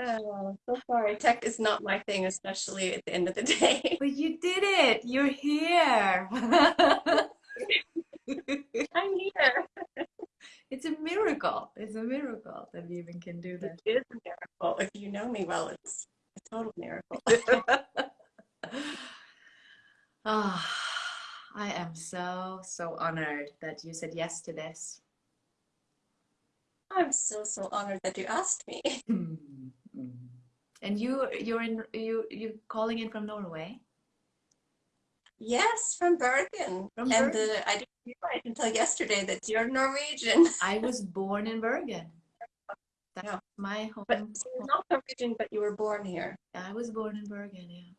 Oh, so sorry. Tech is not my thing, especially at the end of the day. But you did it. You're here. I'm here. It's a miracle. It's a miracle that we even can do It It is a miracle. If you know me well, it's a total miracle. Ah, I am so, so honored that you said yes to this. I'm so, so honored that you asked me. And you, you're in, you, you calling in from Norway? Yes, from Bergen. From and Bergen. the, I didn't realize until yesterday that you're Norwegian. I was born in Bergen. That's Yeah. my home. But so you're not Norwegian, but you were born here. I was born in Bergen, yeah.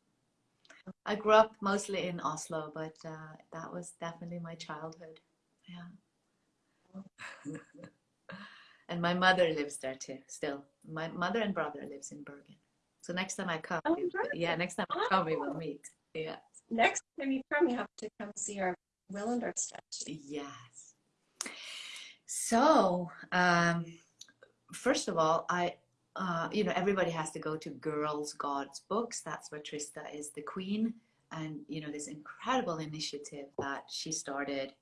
I grew up mostly in Oslo, but uh, that was definitely my childhood. Yeah. and my mother lives there too, still. My mother and brother lives in Bergen. So next time I come, Oh, yeah, next time I come, we will Oh. meet. Yeah. Next time you come, you have to come see our Willender statue. Yes. So, um, first of all, I, uh, you know, everybody has to go to Girls Gods Books. That's where Trista is the queen, and you know, this incredible initiative that she started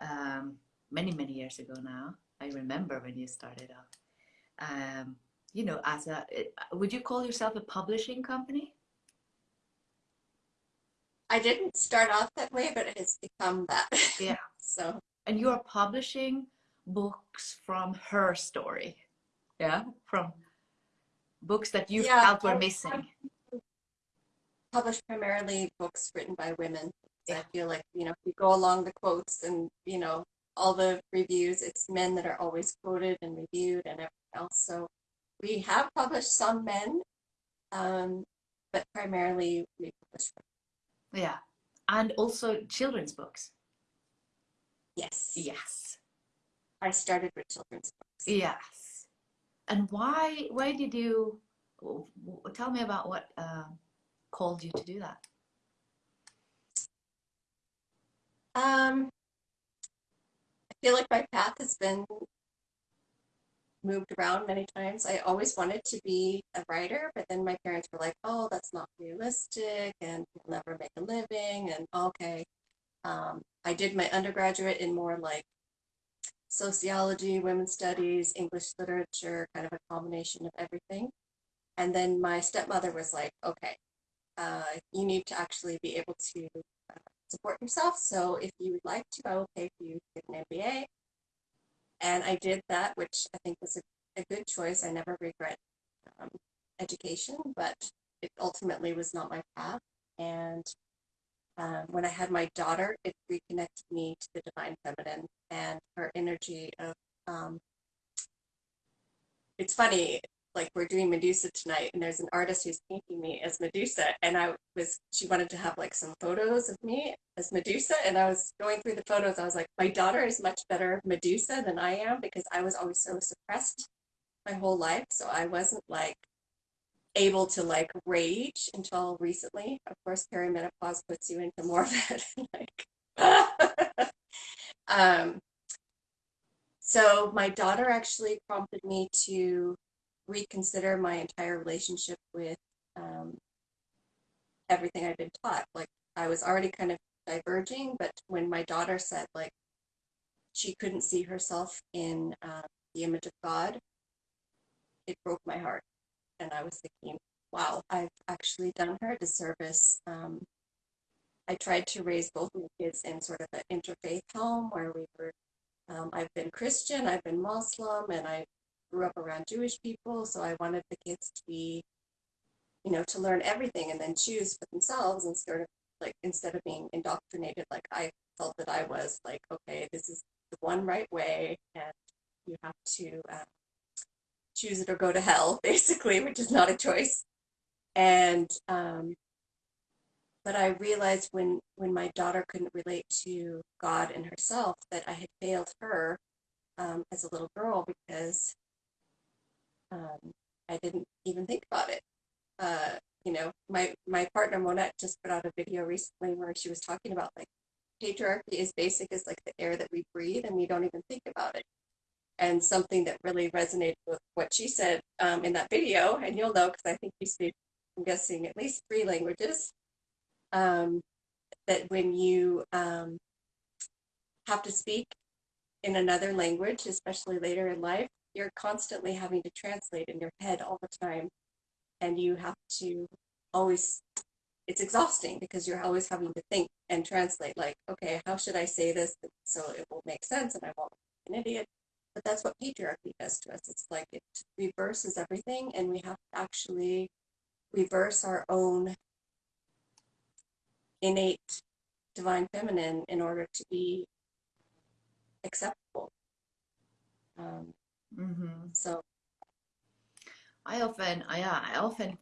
um, many, many years ago now. I remember when you started up. Um, you know, as a, would you call yourself a publishing company? I didn't start off that way, but it has become that. Yeah. so And you're publishing books from her story, yeah, from books that you Yeah, felt were missing. publish primarily books written by women. So Yeah. I feel like, you know, if you go along the quotes and, you know, all the reviews, it's men that are always quoted and reviewed and everything else. So we have published some men, um, but primarily we publish women. Yeah, and also children's books. Yes. Yes, I started with children's books. yes. And why? Why did you? Tell me about what um, called you to do that. Um, feel like my path has been moved around many times. I always wanted to be a writer, but then my parents were like, "Oh, that's not realistic, and you'll never make a living." And okay, um, I did my undergraduate in more like sociology, women's studies, English literature, kind of a combination of everything. And then my stepmother was like, "Okay, uh, you need to actually be able to." Support yourself. So if you would like to, I will pay for you to get an MBA. And I did that, which I think was a, a good choice. I never regret um, education, but it ultimately was not my path. And um, when I had my daughter, it reconnected me to the divine feminine and her energy of. Um, it's funny, like we're doing Medusa tonight, and there's an artist who's painting me as Medusa, and I was she wanted to have like some photos of me as Medusa, and I was going through the photos. I was like, my daughter is much better Medusa than I am because I was always so suppressed my whole life, so I wasn't like able to like rage until recently. Of course, perimenopause puts you into more of that like. um, so my daughter actually prompted me to reconsider my entire relationship with um, everything I've been taught. Like I was already kind of diverging, but when my daughter said like she couldn't see herself in uh, the image of God, it broke my heart, and I was thinking, wow, I've actually done her a disservice. Um, I tried to raise both of my kids in sort of an interfaith home where we were. Um, I've been Christian, I've been Muslim, and I grew up around Jewish people, so I wanted the kids to be, you know, to learn everything and then choose for themselves instead of like instead of being indoctrinated like I felt that I was like, okay, this is the one right way, and you have to uh, choose it or go to hell, basically, which is not a choice. And um, but I realized when when my daughter couldn't relate to God and herself that I had failed her um, as a little girl because um, I didn't even think about it. Uh, you know, my my partner Monette just put out a video recently where she was talking about like patriarchy is basic as like the air that we breathe and we don't even think about it. And something that really resonated with what she said um, in that video, and you'll know because I think you speak, I'm guessing, at least three languages. Um, that when you um, have to speak in another language, especially later in life, you're constantly having to translate in your head all the time. And you have to always, it's exhausting because you're always having to think and translate, like, okay, how should I say this so it will make sense and I won't be an idiot? But that's what patriarchy does to us. It's like it reverses everything, and we have to actually reverse our own innate divine feminine in order to be acceptable. Um, Mm-hmm. so I often, I, I often,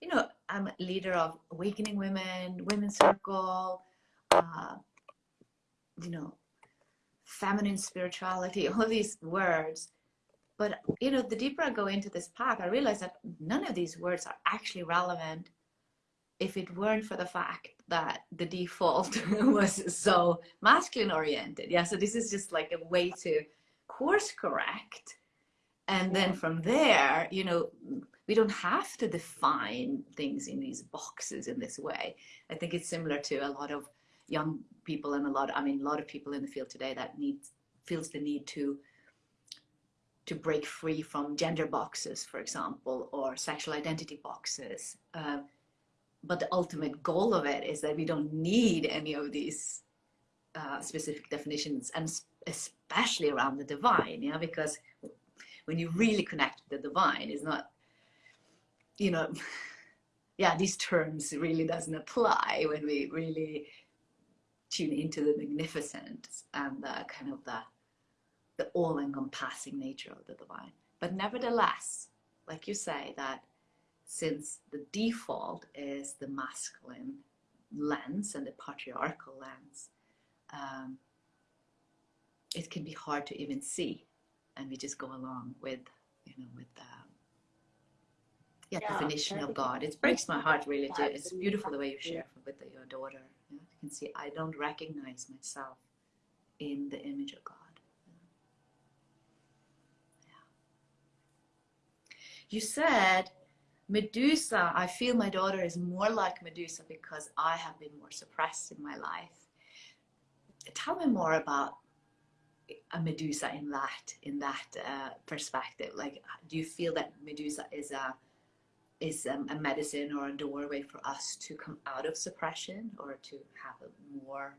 you know, I'm a leader of Awakening Women, Women's Circle, uh, you know, feminine spirituality, all these words. But, you know, the deeper I go into this path, I realize that none of these words are actually relevant if it weren't for the fact that the default was so masculine oriented. Yeah, so this is just like a way to course correct. And then from there, you know, we don't have to define things in these boxes in this way. I think it's similar to a lot of young people and a lot, I mean, a lot of people in the field today that need feels the need to to break free from gender boxes, for example, or sexual identity boxes. Uh, but the ultimate goal of it is that we don't need any of these uh, specific definitions, and especially around the divine, yeah, because when you really connect with the divine, it's not, you know, yeah, these terms really doesn't apply when we really tune into the magnificence and the kind of the the all-encompassing nature of the divine. But nevertheless, like you say, that since the default is the masculine lens and the patriarchal lens, um, it can be hard to even see, and we just go along with, you know, with the yeah, Yeah, definition of God. It breaks my heart really. To, it's beautiful the way you share Yeah. with your daughter. You, know, you can see I don't recognize myself in the image of God. You said Medusa, I feel my daughter is more like Medusa because I have been more suppressed in my life. Tell me more about a Medusa in that in that uh, perspective. Like, do you feel that Medusa is a is um, a medicine or a doorway for us to come out of suppression or to have a more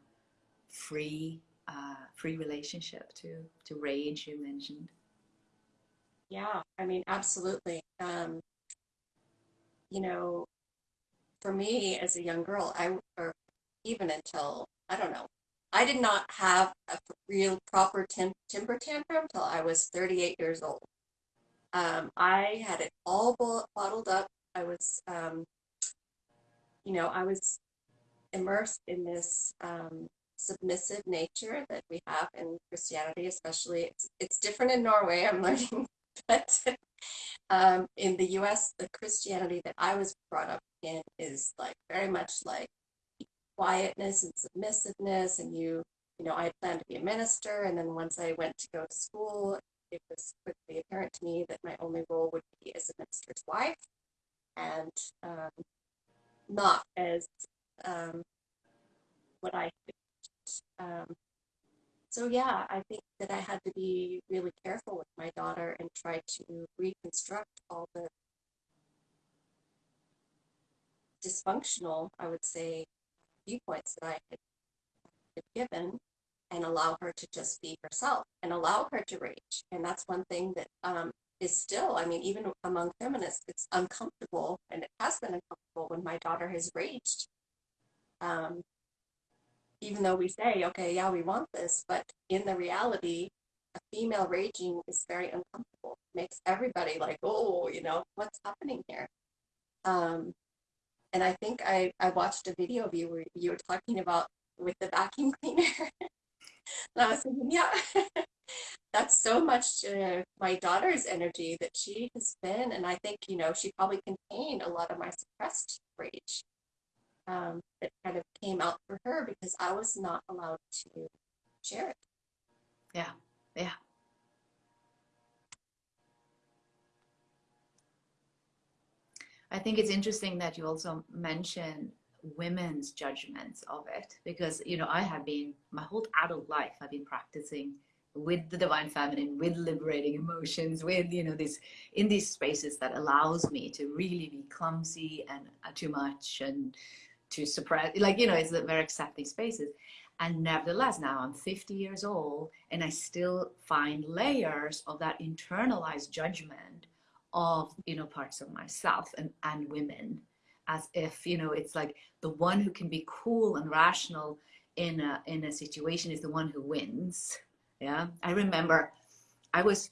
free uh, free relationship to to rage you mentioned? Yeah, I mean, absolutely. Um, you know, for me as a young girl, I or even until I don't know, I did not have a real proper timber tantrum till I was 38 years old. Um, I had it all bo- bottled up. I was, um, you know, I was immersed in this um, submissive nature that we have in Christianity, especially. It's it's different in Norway. I'm learning, but um, in the U.S., the Christianity that I was brought up in is like very much like quietness and submissiveness, and you, you know, I planned to be a minister, and then once I went to go to school, it was quickly apparent to me that my only role would be as a minister's wife, and um, not as um, what I um, so yeah, I think that I had to be really careful with my daughter and try to reconstruct all the dysfunctional, I would say, viewpoints that I had given and allow her to just be herself and allow her to rage. And that's one thing that um, is still, I mean, even among feminists, it's uncomfortable and it has been uncomfortable when my daughter has raged. Um, even though we say, okay, yeah, we want this, but in the reality, a female raging is very uncomfortable. Makes everybody like, oh, you know, what's happening here? Um, and I think I, I watched a video of you where you were talking about with the vacuum cleaner. and I was thinking, yeah, that's so much uh, my daughter's energy that she has been. And I think, you know, she probably contained a lot of my suppressed rage um, that kind of came out for her because I was not allowed to share it. Yeah, yeah. I think it's interesting that you also mention women's judgments of it because you know I have been my whole adult life I've been practicing with the divine feminine with liberating emotions with you know this in these spaces that allows me to really be clumsy and uh, too much and to suppress like you know it's very accepting spaces. And nevertheless now i'm 50 years old and i still find layers of that internalized judgment of you know parts of myself and and women as if you know it's like the one who can be cool and rational in a in a situation is the one who wins yeah, I remember I was,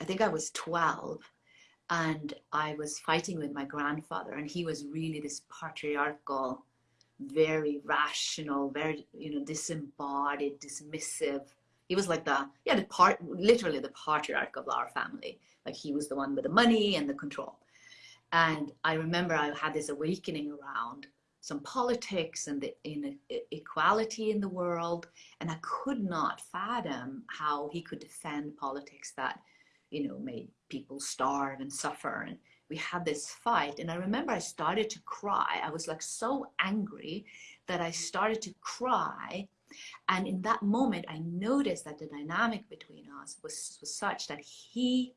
I think I was 12 and I was fighting with my grandfather and he was really this patriarchal, very rational, very, you know, disembodied, dismissive. He was like the, yeah, the part, literally the patriarch of our family. Like he was the one with the money and the control. And I remember I had this awakening around some politics and the inequality in the world. And I could not fathom how he could defend politics that, you know, made people starve and suffer. And we had this fight. And I remember I started to cry. I was like so angry that I started to cry. And in that moment, I noticed that the dynamic between us was, was such that he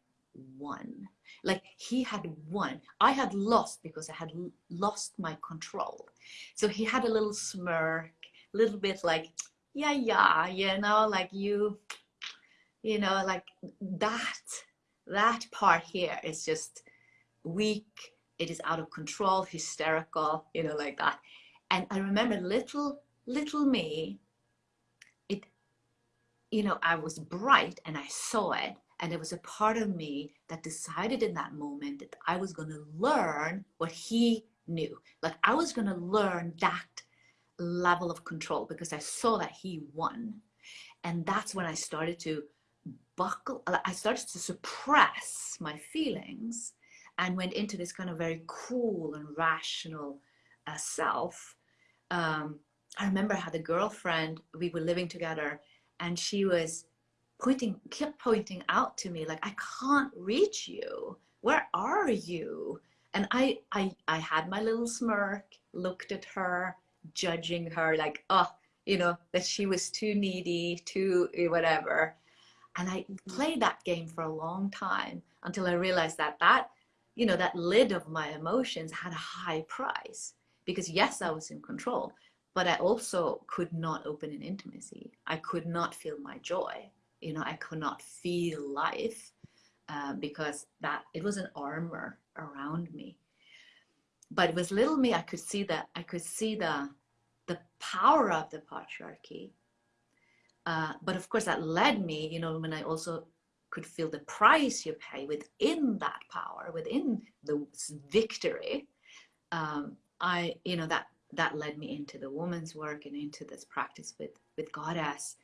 won. Like he had won. I had lost because I had lost my control. So he had a little smirk, little bit like, yeah, yeah, you know, like you, you know, like that, that part here is just weak. It is out of control, hysterical, you know, like that. And I remember little, little me, you know, I was bright and I saw it and there was a part of me that decided in that moment that I was going to learn what he knew. Like I was going to learn that level of control because I saw that he won. And that's when I started to buckle, I started to suppress my feelings and went into this kind of very cool and rational uh, self. Um, I remember I had a girlfriend, we were living together, and she was pointing, kept pointing out to me, like, I can't reach you. Where are you? And I, I, I had my little smirk, looked at her, judging her, like, oh, you know, that she was too needy, too eh, whatever. And I played that game for a long time until I realized that that, you know, that lid of my emotions had a high price. Because yes, I was in control, but I also could not open an intimacy. I could not feel my joy you know, I could not feel life uh, because that it was an armor around me. But it was little me, I could see that, I could see the, the power of the patriarchy. Uh, but of course that led me, you know, when I also could feel the price you pay within that power, within the victory, um, I, you know, that that led me into the woman's work and into this practice with with goddess.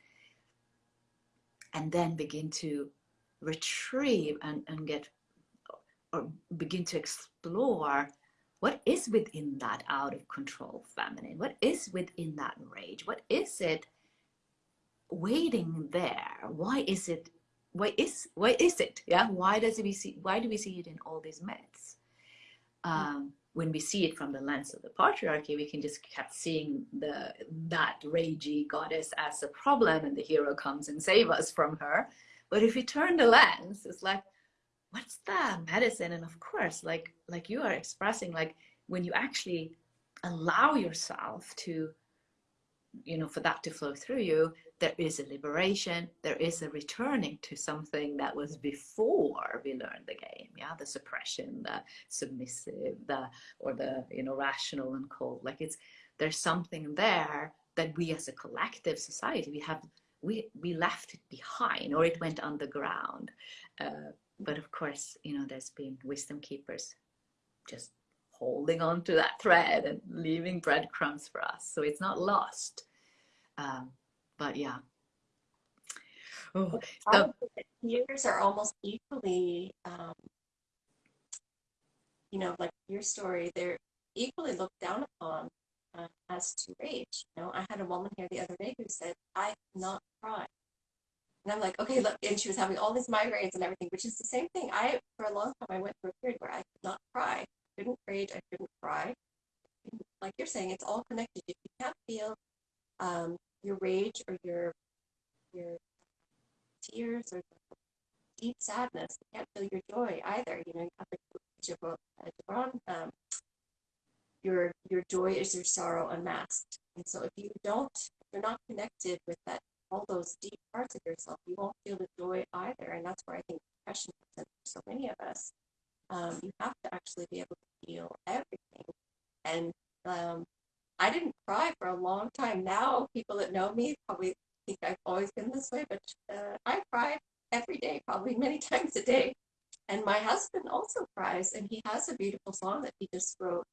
And then begin to retrieve and, and get or begin to explore what is within that out of control feminine? What is within that rage? What is it waiting there? Why is it why is why is it? Yeah why does it we see why do we see it in all these myths? Um, when we see it from the lens of the patriarchy, we can just keep seeing the that ragey goddess as a problem, and the hero comes and save us from her. But if we turn the lens, it's like, what's the medicine? And of course, like like you are expressing, like when you actually allow yourself to, you know, for that to flow through you, there is a liberation, there is a returning to something that was before we learned the game. Yeah, the suppression, the submissive, the or the you know rational and cold. Like it's there's something there that we as a collective society we have we we left it behind or it went underground. Uh, but of course, you know, there's been wisdom keepers just holding on to that thread and leaving breadcrumbs for us. So it's not lost. Um, but yeah. Oh, so, years are almost equally, um, you know, like your story, they're equally looked down upon uh, as to rage. You know, I had a woman here the other day who said, I cannot cry. And I'm like, okay, look, and she was having all these migraines and everything, which is the same thing. I, for a long time, I went through a period where I could not cry, I couldn't rage, I couldn't cry. Like you're saying, it's all connected. If you can't feel um, your rage or your your tears or deep sadness, you can't feel your joy either. You know, you have uh, um, your your joy is your sorrow unmasked. And so if you don't, if you're not connected with that all those deep parts of yourself, you won't feel the joy either. And that's where I think depression comes in for so many of us. Um, you have to actually be able to feel everything. And um, I didn't cry for a long time. Now, people that know me probably think I've always been this way, but uh, I cry every day, probably many times a day. And my husband also cries, and he has a beautiful song that he just wrote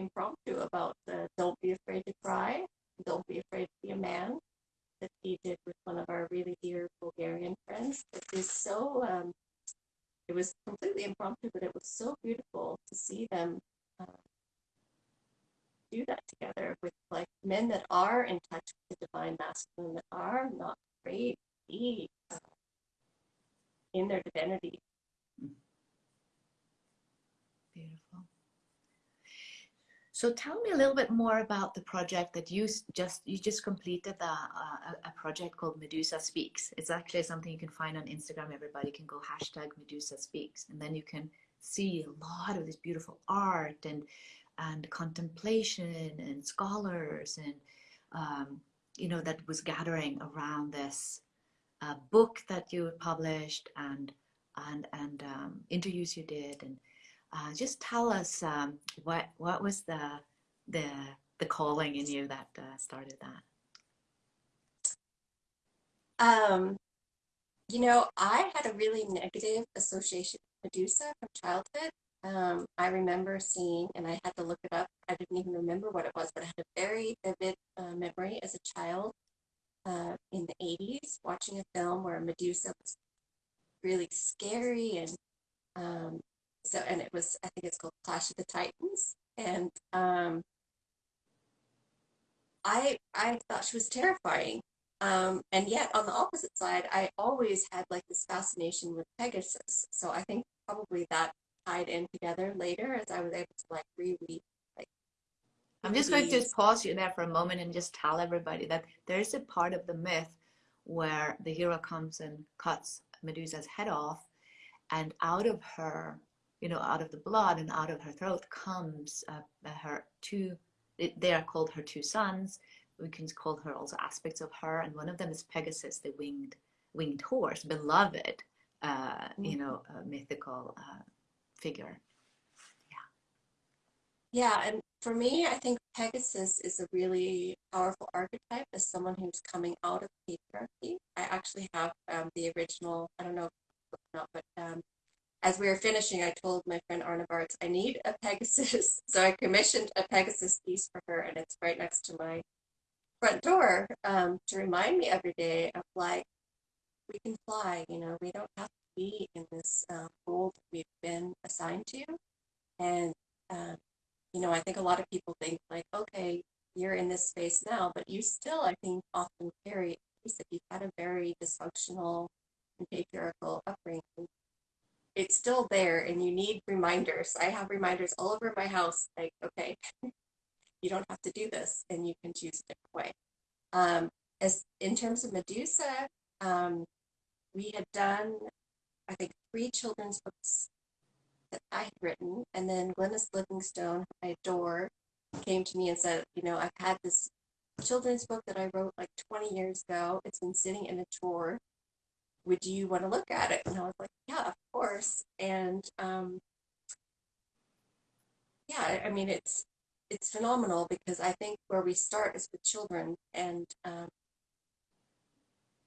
impromptu about don't be afraid to cry, don't be afraid to be a man that he did with one of our really dear Bulgarian friends. It is so, um, it was completely impromptu, but it was so beautiful to see them uh, do that together with like men that are in touch with the divine masculine, that are not afraid to be uh, in their divinity. Beautiful. So tell me a little bit more about the project that you just you just completed the, uh, a project called Medusa Speaks. It's actually something you can find on Instagram. Everybody can go hashtag Medusa Speaks, and then you can see a lot of this beautiful art and and contemplation and scholars and um, you know that was gathering around this uh, book that you published and and and um, interviews you did and uh, just tell us um, what what was the the the calling in you that uh, started that. Um, you know, I had a really negative association with Medusa from childhood. Um, I remember seeing, and I had to look it up. I didn't even remember what it was, but I had a very vivid uh, memory as a child uh, in the 80s watching a film where Medusa was really scary and um, so and it was I think it's called Clash of the Titans, and um, I I thought she was terrifying. Um, and yet on the opposite side, I always had like this fascination with Pegasus. So I think probably that tied in together later as I was able to like reread. Like, I'm just going to pause you there for a moment and just tell everybody that there's a part of the myth where the hero comes and cuts Medusa's head off, and out of her you know, out of the blood and out of her throat comes uh, her two, they are called her two sons. We can call her also aspects of her. And one of them is Pegasus, the winged, winged horse, beloved, uh, mm-hmm. you know, mythical uh, figure. Yeah. Yeah. And for me, I think Pegasus is a really powerful archetype as someone who's coming out of patriarchy. I actually have um, the original, I don't know, if not, but um, as we were finishing, I told my friend Arna Baartz, I need a Pegasus. So I commissioned a Pegasus piece for her, and it's right next to my front door um, to remind me every day of like, we can fly, you know, we don't have be in this uh, that we've been assigned to. And, um, you know, I think a lot of people think like, okay, you're in this space now, but you still, I think, often carry that you've had a very dysfunctional and patriarchal upbringing it's still there and you need reminders. I have reminders all over my house like, okay, you don't have to do this and you can choose a different way. Um, as in terms of Medusa, um, we had done, I think, three children's books that I had written, and then Glenys Livingstone, who I adore, came to me and said, you know, I've had this children's book that I wrote like 20 years ago. It's been sitting in a drawer would you want to look at it? And I was like, yeah, of course. And um, yeah, I mean, it's it's phenomenal because I think where we start is with children, and um,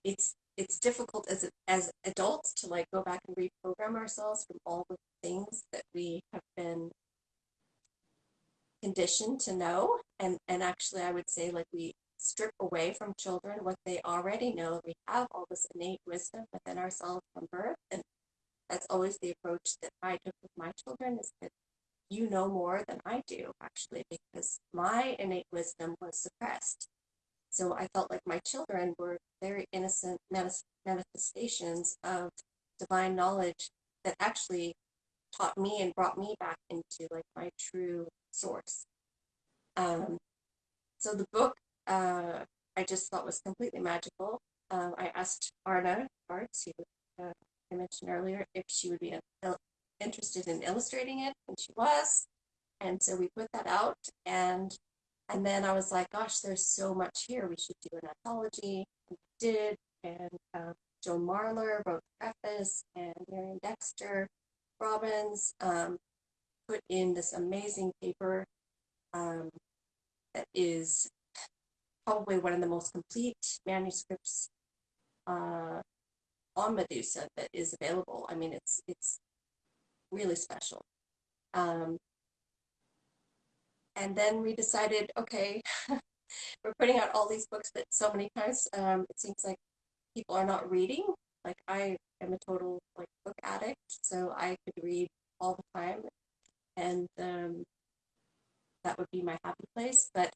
it's it's difficult as as adults to like go back and reprogram ourselves from all the things that we have been conditioned to know and and actually i would say like we strip away from children what they already know. We have all this innate wisdom within ourselves from birth. And that's always the approach that I took with my children is that you know more than I do, actually, because my innate wisdom was suppressed. So I felt like my children were very innocent manifestations of divine knowledge that actually taught me and brought me back into like my true source. Um, so the book uh, I just thought was completely magical. Um, I asked Arna Baartz, who uh, I mentioned earlier, if she would be interested in illustrating it, and she was. And so we put that out, and and then I was like, gosh, there's so much here. We should do an anthology. We did, and um, Joan Marler wrote the preface, and Marion Dexter Robbins um, put in this amazing paper um, that is probably one of the most complete manuscripts uh, on Medusa that is available. I mean, it's it's really special. Um, and then we decided, okay, we're putting out all these books, but so many times um, it seems like people are not reading. Like I am a total like book addict, so I could read all the time, and um, that would be my happy place. But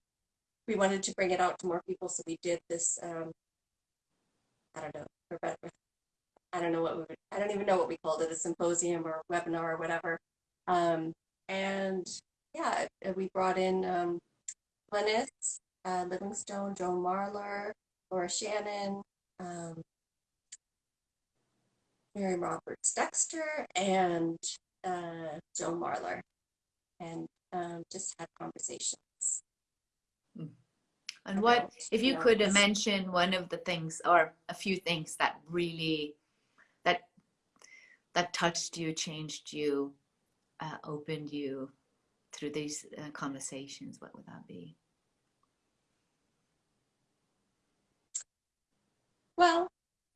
we wanted to bring it out to more people, so we did this. Um, I don't know, I don't know what we would, I don't even know what we called it, a symposium or a webinar or whatever. Um, and yeah, we brought in um, uh, Livingstone, Joan Marler, Laura Shannon, um, Miriam Robbins Dexter, and uh, Joan Marler, and um, just had conversations. And what, if you could mention one of the things or a few things that really, that, that touched you, changed you, uh, opened you through these uh, conversations, what would that be? Well,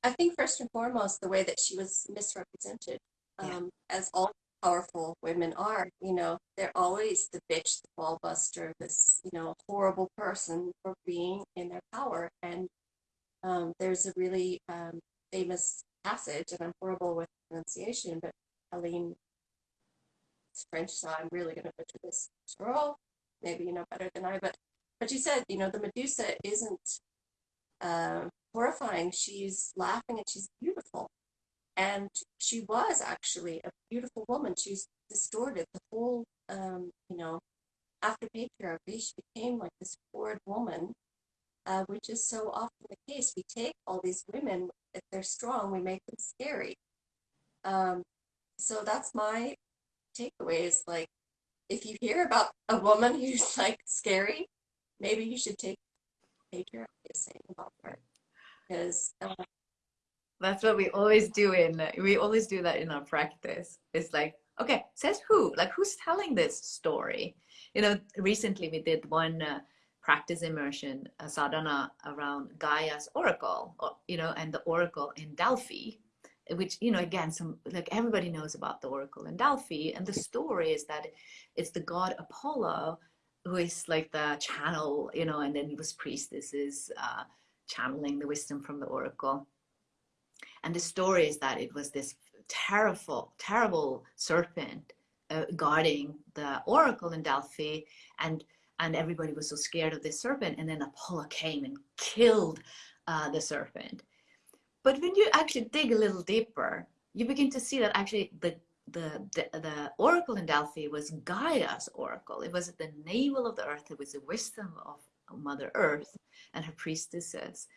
I think first and foremost, the way that she was misrepresented, um, yeah. as all powerful women are. You know, they're always the bitch, the ball buster, this, you know, horrible person for being in their power. And um, there's a really um, famous passage, and I'm horrible with pronunciation, but Helene it's French, so I'm really going to butcher this. Girl, maybe you know better than I, but but you said, you know, the Medusa isn't uh, horrifying. She's laughing and she's beautiful. And she was actually a beautiful woman. She's distorted the whole, um, you know, after patriarchy, she became like this horrid woman, uh, which is so often the case. We take all these women, if they're strong, we make them scary. Um, so that's my takeaway is like, if you hear about a woman who's like scary, maybe you should take patriarchy is saying about her. Because uh, that's what we always do in, we always do that in our practice. It's like, okay, says who? Like who's telling this story? You know, recently we did one uh, practice immersion, a sadhana around Gaia's oracle, or, you know, and the oracle in Delphi, which, you know, again, some like everybody knows about the oracle in Delphi. And the story is that it's the god Apollo who is like the channel, you know, and then he was priestesses uh, channeling the wisdom from the oracle. And the story is that it was this terrible, terrible serpent uh, guarding the oracle in Delphi, and and everybody was so scared of this serpent. And then Apollo came and killed uh, the serpent. But when you actually dig a little deeper, you begin to see that actually the the, the, the oracle in Delphi was Gaia's oracle. It was the navel of the earth. It was the wisdom of Mother Earth and her priestesses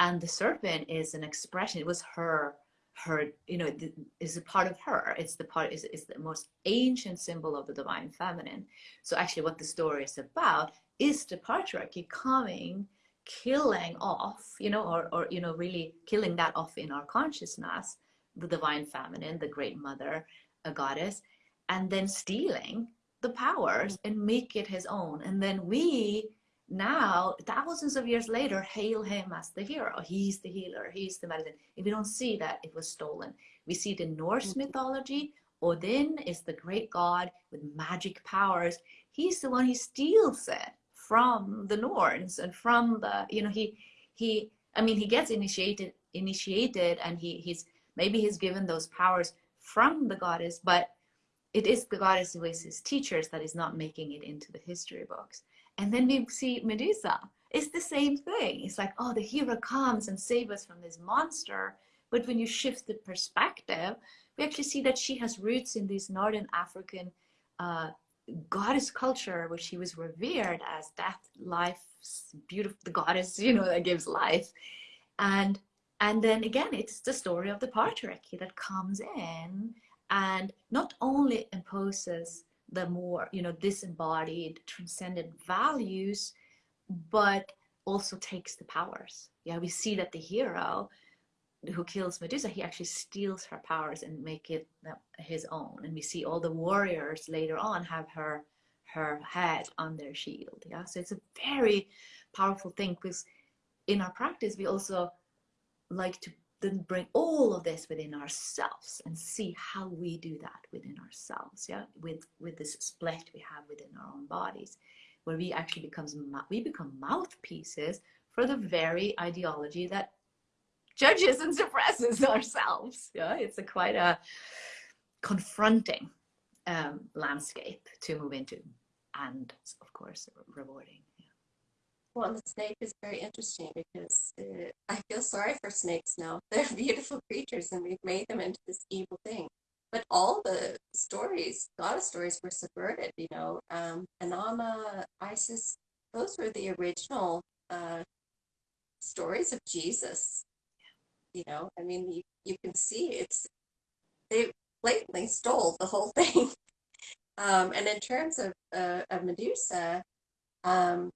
and the serpent is an expression it was her her you know is a part of her it's the part is, is the most ancient symbol of the divine feminine so actually what the story is about is the patriarchy coming killing off you know or, or you know really killing that off in our consciousness the divine feminine the great mother a goddess and then stealing the powers and make it his own and then we now, thousands of years later, hail him as the hero. He's the healer, he's the medicine. If we don't see that, it was stolen. We see the Norse mm-hmm. mythology, Odin is the great god with magic powers. He's the one who steals it from the Norns and from the, you know, he, he, I mean, he gets initiated, initiated and he, he's, maybe he's given those powers from the goddess, but it is the goddess who is his teachers that is not making it into the history books. And then we see Medusa. it's the same thing. It's like, oh, the hero comes and saves us from this monster. But when you shift the perspective, we actually see that she has roots in this Northern African uh, goddess culture which he was revered as death, life, beautiful, the goddess, you know, that gives life. And and then again, it's the story of the patriarchy that comes in and not only imposes the more, you know, disembodied, transcendent values, but also takes the powers. Yeah, we see that the hero who kills Medusa, he actually steals her powers and make it uh, his own. And we see all the warriors later on have her her head on their shield. Yeah, so it's a very powerful thing because in our practice we also like to then bring all of this within ourselves and see how we do that within ourselves. Yeah, with with this split we have within our own bodies, where we actually becomes we become mouthpieces for the very ideology that judges and suppresses ourselves. Yeah, it's a quite a confronting um, landscape to move into, and of course rewarding. Well, the snake is very interesting because uh, I feel sorry for snakes now. They're beautiful creatures, and we've made them into this evil thing. But all the stories, goddess stories, were subverted. You know, um, Inanna, Isis, those were the original uh, stories of Jesus you know i mean you, you can see it's they blatantly stole the whole thing. Um, and in terms of, uh, of medusa um,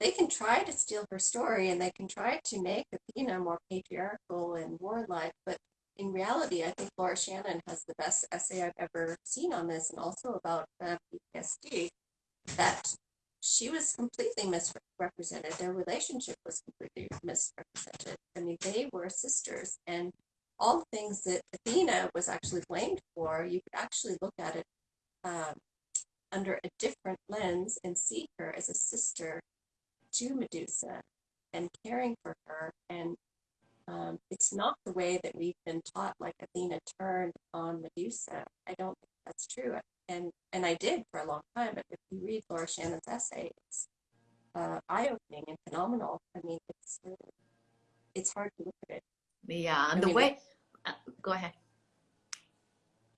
they can try to steal her story and they can try to make athena more patriarchal and warlike but in reality i think laura shannon has the best essay i've ever seen on this and also about uh, ptsd that she was completely misrepresented. Their relationship was completely misrepresented. I mean, they were sisters, and all the things that Athena was actually blamed for, you could actually look at it um, under a different lens and see her as a sister to Medusa and caring for her. And um, it's not the way that we've been taught, like Athena turned on Medusa. I don't that's true and and I did for a long time. But if you read Laura Shannon's essay, it's uh, eye-opening and phenomenal. I mean, it's it's hard to look at it. Yeah, and I the mean, way. Uh, go ahead.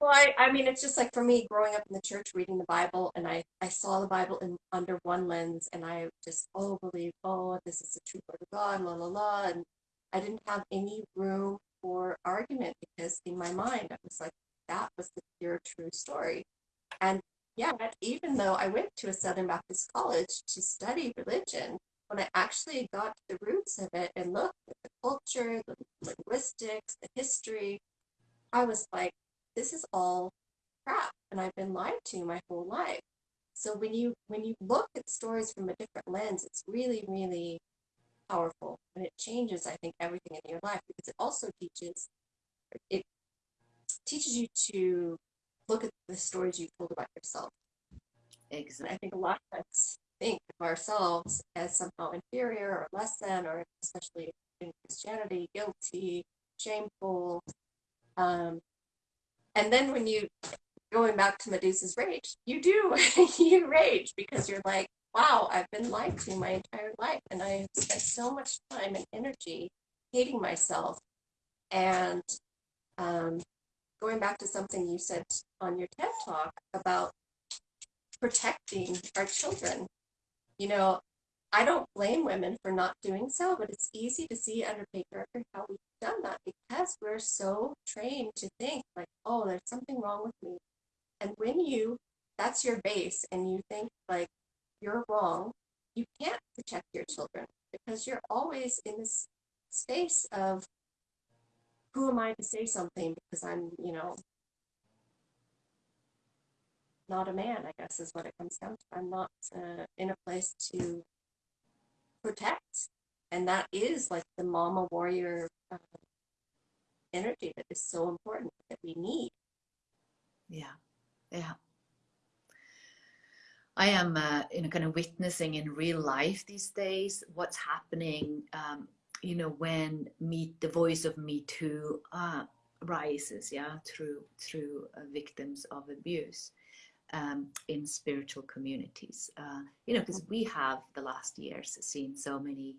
Well, I, I mean, it's just like for me growing up in the church, reading the Bible, and I, I saw the Bible in under one lens, and I just, oh, believe, oh, this is the true word of God, la, la, la. And I didn't have any room for argument because in my mind, I was like, that was the pure, true story. And yeah, even though I went to a Southern Baptist college to study religion, when I actually got to the roots of it and looked at the culture, the linguistics, the history, I was like, this is all crap and I've been lied to my whole life. So when you when you look at stories from a different lens, it's really, really powerful and it changes, I think, everything in your life because it also teaches it teaches you to look at the stories you told about yourself. Exactly. I think a lot of us think of ourselves as somehow inferior or less than, or especially in Christianity, guilty, shameful. Um, and then when you, going back to Medusa's rage, you do, you rage because you're like, wow, I've been lied to my entire life. And I have spent so much time and energy hating myself. And um, going back to something you said on your TED talk about protecting our children. You know, I don't blame women for not doing so, but it's easy to see under patriarchy how we've done that because we're so trained to think like, oh, there's something wrong with me. And when you, that's your base, and you think like you're wrong, you can't protect your children because you're always in this space of who am I to say something because I'm, you know, not a man, I guess is what it comes down to. I'm not uh, in a place to protect. And that is like the mama warrior uh, energy that is so important that we need. Yeah, yeah. I am, uh, you know, kind of witnessing in real life these days what's happening um, you know, when meet the voice of Me Too uh, rises, yeah, through through uh, victims of abuse, um, in spiritual communities. Uh, you know, because we have the last years seen so many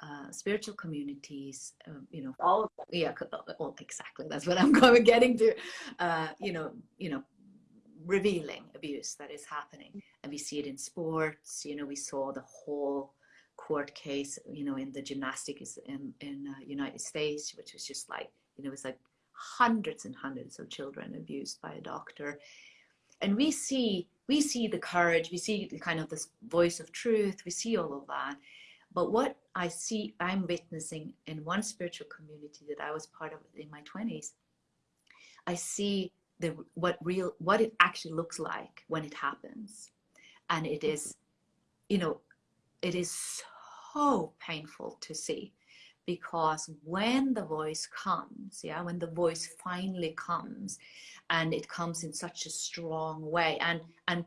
uh, spiritual communities, um, you know, All of them. yeah, uh, exactly. That's what I'm going getting to. Uh, you know, you know, revealing abuse that is happening, and we see it in sports. You know, we saw the whole court case. You know, in the gymnastics in in uh, United States, which was just like you know, it was like hundreds and hundreds of children abused by a doctor, and we see we see the courage. We see the kind of this voice of truth. We see all of that. But what I see, I'm witnessing in one spiritual community that I was part of in my 20s, I see the what real what it actually looks like when it happens. And it is, you know, it is so painful to see because when the voice comes, yeah, when the voice finally comes and it comes in such a strong way and and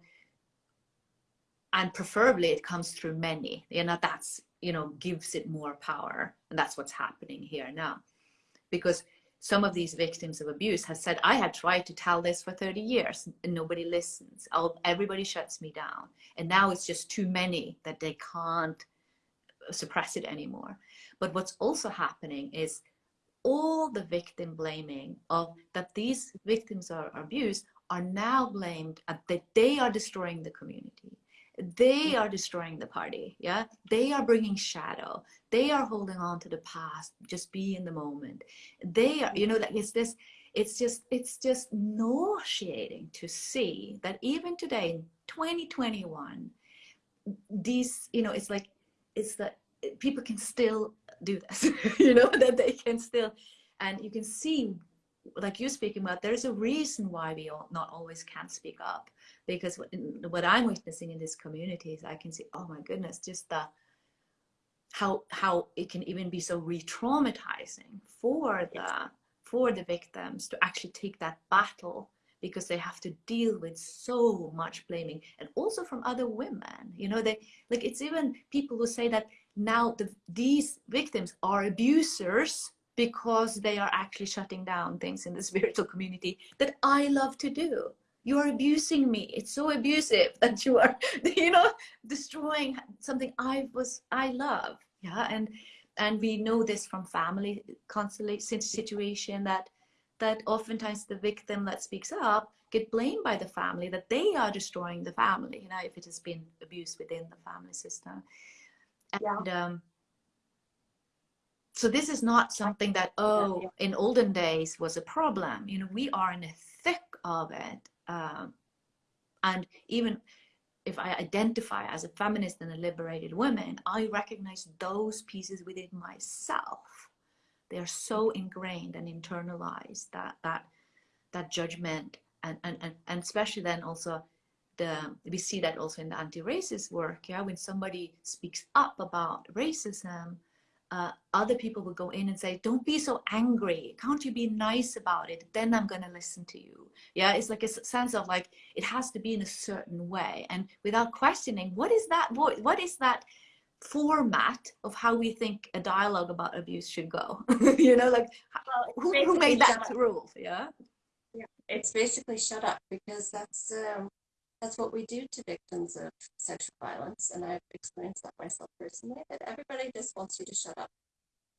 and preferably it comes through many you know that's you know gives it more power and that's what's happening here now. Because some of these victims of abuse have said i had tried to tell this for 30 years and nobody listens. I'll, everybody shuts me down. And now it's just too many that they can't suppress it anymore. But what's also happening is all the victim blaming of that these victims are abused are now blamed at that they are destroying the community. They mm. are destroying the party yeah? They are bringing shadow. They are holding on to the past just be in the moment. They are you know like it's this it's just it's just nauseating to see that even today in 2021 these you know it's like it's that people can still do this you know that they can still and you can see like you're speaking about there's a reason why we all not always can speak up because what, what i'm witnessing in these communities i can see oh my goodness just the how how it can even be so re-traumatizing for the for the victims to actually take that battle because they have to deal with so much blaming and also from other women you know they like it's even people who say that now the, these victims are abusers because they are actually shutting down things in the spiritual community that I love to do. You are abusing me. It's so abusive that you are, you know, destroying something I was, I love. Yeah. And, and we know this from family constellation situation that, that oftentimes the victim that speaks up get blamed by the family that they are destroying the family, you know, if it has been abused within the family system. And, Yeah. um, so this is not something that oh yeah. in olden days was a problem you know we are in the thick of it um, and even if i identify as a feminist and a liberated woman i recognize those pieces within myself they are so ingrained and internalized that that that judgment and and and, and especially then also the we see that also in the anti-racist work yeah when somebody speaks up about racism uh, other people will go in and say, "Don't be so angry. Can't you be nice about it? Then I'm gonna listen to you." Yeah, it's like a sense of like it has to be in a certain way, and without questioning, what is that voice? What is that format of how we think a dialogue about abuse should go? you know, like Well, who, who made that rule? Yeah. It's basically shut up because that's um, that's what we do to victims of sexual violence, and I've experienced that myself personally. That everybody just wants you to shut up.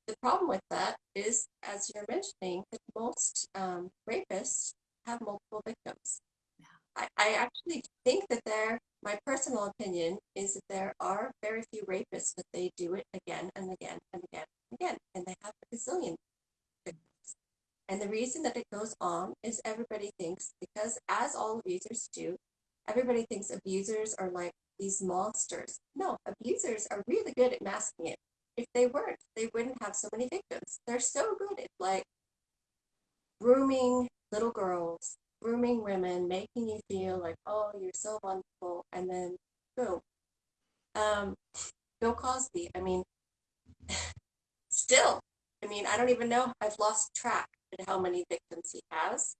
The problem with that is, as you're mentioning, that most um, rapists have multiple victims. I, I actually think that there, my personal opinion is that there are very few rapists, but they do it again and again and again and again, and they have a gazillion victims. And the reason that it goes on is everybody thinks, because as all abusers do, everybody thinks abusers are like these monsters. No, abusers are really good at masking it. If they weren't, they wouldn't have so many victims. They're so good at like grooming little girls, grooming women, making you feel like, oh, you're so wonderful, and then boom. Um, Bill Cosby, I mean, still, I mean, I don't even know. I've lost track of how many victims he has.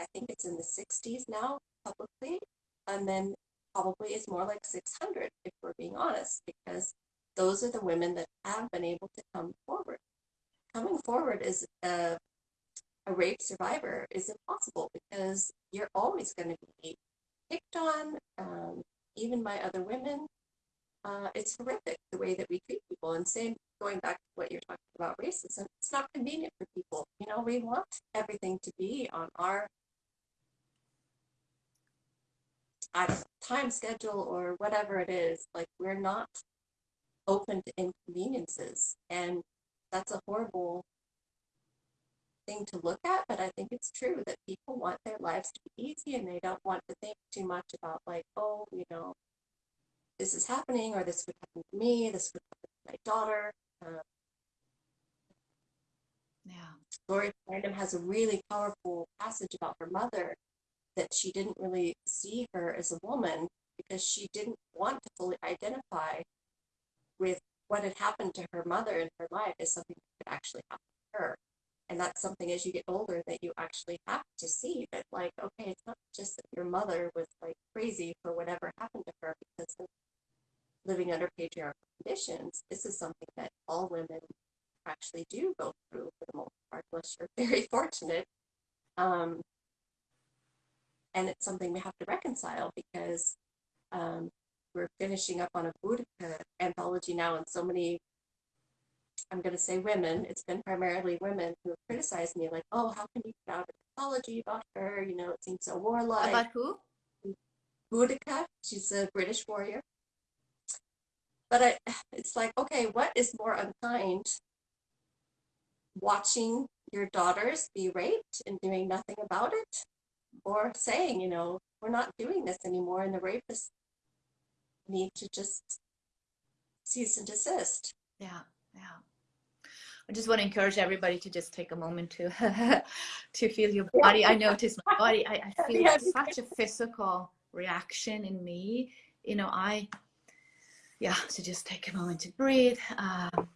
I think it's in the 60s now, publicly, and then probably it's more like 600 if we're being honest, because those are the women that have been able to come forward. Coming forward is a, a rape survivor is impossible because you're always going to be picked on, um, even by other women. Uh, it's horrific the way that we treat people. And same going back to what you're talking about racism, it's not convenient for people. You know, we want everything to be on our know, time schedule or whatever it is. Like we're not open to inconveniences. And that's a horrible thing to look at, but I think it's true that people want their lives to be easy and they don't want to think too much about like, oh, you know, this is happening or this would happen to me, this would happen to my daughter. Uh, yeah. Gloria Random has a really powerful passage about her mother that she didn't really see her as a woman because she didn't want to fully identify with what had happened to her mother in her life as something that could actually happen to her. And that's something as you get older that you actually have to see that, like, okay, it's not just that your mother was like crazy for whatever happened to her because of living under patriarchal conditions. This is something that all women actually do go through for the most part, unless you're very fortunate. Um, and it's something we have to reconcile because um, we're finishing up on a Boudica anthology now, and so many, I'm going to say women, it's been primarily women who have criticized me, like, oh, how can you put out an anthology about her? You know, it seems so warlike. About who? Boudica, she's a British warrior. But I, it's like, okay, what is more unkind? Watching your daughters be raped and doing nothing about it? Or saying, you know, we're not doing this anymore and the rapists need to just cease and desist. Yeah, yeah. I just want to encourage everybody to just take a moment to to feel your body. I notice my body. I, I feel such a physical reaction in me. You know, I yeah. So just take a moment to breathe. Um,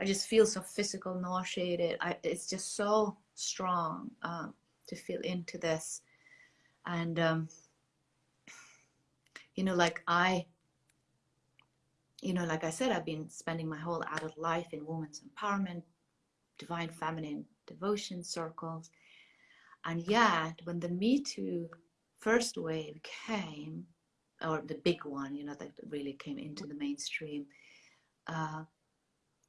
I just feel so physical, nauseated. I, it's just so strong um, to feel into this, and um, you know, like I, you know, like I said, I've been spending my whole adult life in women's empowerment, divine feminine devotion circles. And yet, when the Me Too first wave came, or the big one, you know, that really came into the mainstream, uh,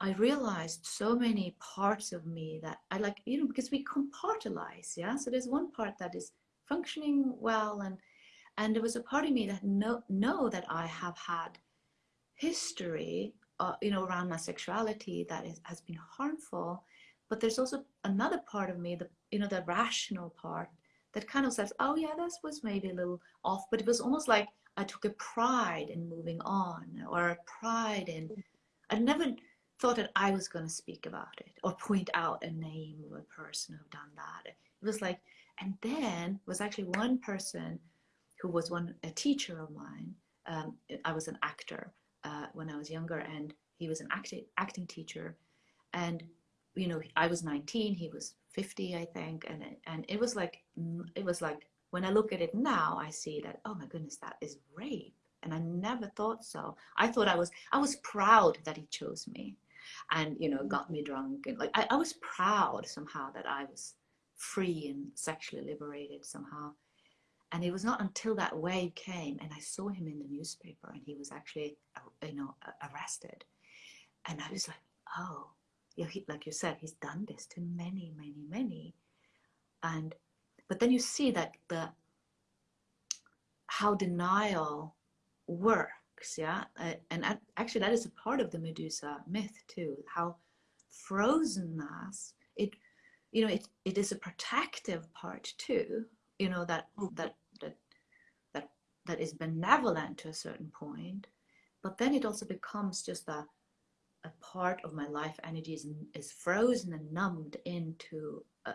I realized so many parts of me that I like, you know, because we compartmentalize, yeah. So there's one part that is functioning well and and there was a part of me that know, know that I have had history, uh, you know, around my sexuality that is, has been harmful. But there's also another part of me, the, you know, the rational part that kind of says, oh yeah, this was maybe a little off, but it was almost like I took a pride in moving on or a pride in, I never thought that I was going to speak about it or point out a name of a person who done that. It was like, and then was actually one person who was one a teacher of mine. Um, I was an actor uh, when I was younger, and he was an acting acting teacher. And you know, I was 19, he was 50, I think, and and it was like it was like when I look at it now, I see that oh my goodness, that is rape, and I never thought so. I thought I was I was proud that he chose me, and you know, got me drunk, and like I, I was proud somehow that I was free and sexually liberated somehow and it was not until that wave came and I saw him in the newspaper and he was actually, uh, you know, arrested. And I was like, oh, yeah, he, like you said, he's done this to many, many, many. And, but then you see that the, how denial works, yeah? Uh, and actually that is a part of the Medusa myth too, how frozenness, it, you know, it, it is a protective part too, you know that that that that that is benevolent to a certain point but then it also becomes just a a part of my life energy is, is frozen and numbed into a,